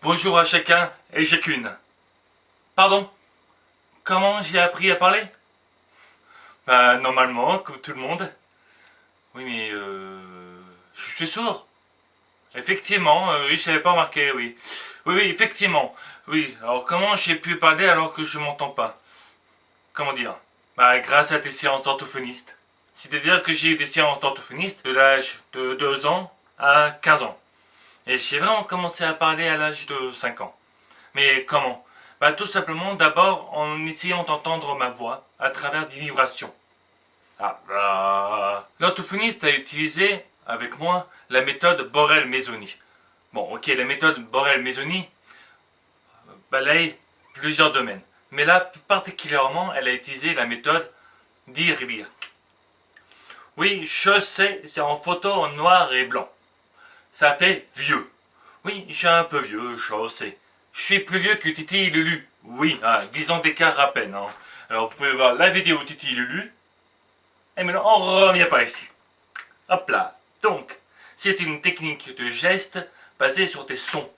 Bonjour à chacun et chacune. Pardon? Comment j'ai appris à parler? Bah normalement, comme tout le monde. Oui mais euh, je suis sourd. Effectivement, euh, oui, je n'avais pas remarqué, oui. Oui, oui, effectivement. Oui, alors comment j'ai pu parler alors que je m'entends pas? Comment dire? Bah grâce à tes séances orthophonistes. C'est-à-dire que j'ai eu des séances orthophonistes de l'âge de 2 ans à 15 ans. Et j'ai vraiment commencé à parler à l'âge de 5 ans. Mais comment? Bah tout simplement d'abord en essayant d'entendre ma voix à travers des vibrations. Ah, L'orthophoniste a utilisé avec moi la méthode Borel-Mesoni. Bon, ok, la méthode Borel-Mesoni balaye plusieurs domaines. Mais là, particulièrement, elle a utilisé la méthode dire-lire. Oui, je sais, c'est en photo en noir et blanc. Ça fait vieux. Oui, je suis un peu vieux, je sais. Je suis plus vieux que Titi et Lulu. Oui, ah, 10 ans d'écart à peine. Hein. Alors vous pouvez voir la vidéo Titi et Lulu. Et maintenant, on revient par ici. Hop là. Donc, c'est une technique de geste basée sur des sons.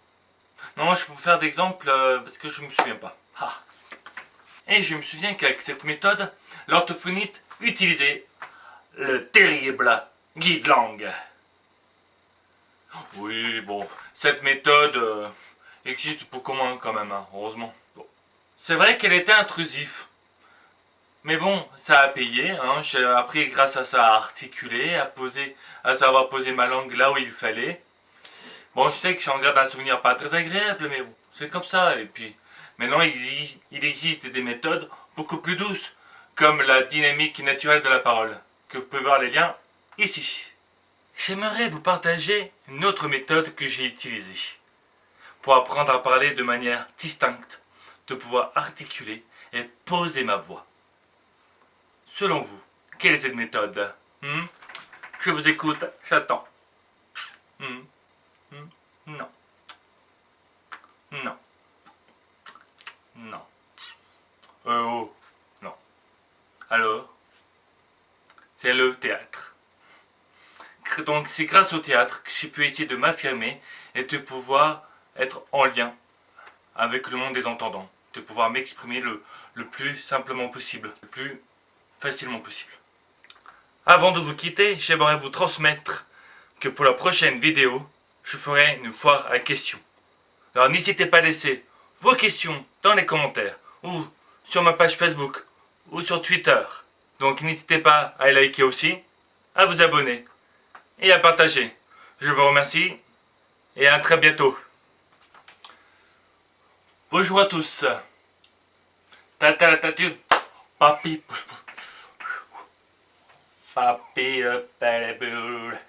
Non, je peux vous faire d'exemple euh, parce que je ne me souviens pas. Ah. Et je me souviens qu'avec cette méthode, l'orthophoniste utilisait le terrible guide langue. Oui, bon, cette méthode euh, existe beaucoup moins quand même, hein, heureusement. C'est vrai qu'elle était intrusive. Mais bon, ça a payé, hein. j'ai appris grâce à ça à articuler, à poser, à savoir poser ma langue là où il fallait. Bon, je sais que j'en garde un souvenir pas très agréable, mais bon, c'est comme ça. Et puis, maintenant, il existe des méthodes beaucoup plus douces, comme la dynamique naturelle de la parole, que vous pouvez voir les liens ici. J'aimerais vous partager une autre méthode que j'ai utilisée pour apprendre à parler de manière distincte, de pouvoir articuler et poser ma voix. Selon vous, quelle est cette méthode? Hmm? Je vous écoute, j'attends. Hmm? Hmm? Non. Non. Non. Euh, oh. Non. Alors? C'est le théâtre. Donc c'est grâce au théâtre que j'ai pu essayer de m'affirmer et de pouvoir être en lien avec le monde des entendants. De pouvoir m'exprimer le, le plus simplement possible, le plus facilement possible. Avant de vous quitter, j'aimerais vous transmettre que pour la prochaine vidéo, je ferai une foire à questions. Alors n'hésitez pas à laisser vos questions dans les commentaires, ou sur ma page Facebook, ou sur Twitter. Donc n'hésitez pas à liker aussi, à vous abonner, et à partager. Je vous remercie, et à très bientôt. Bonjour à tous. Tata ta papi. Papi le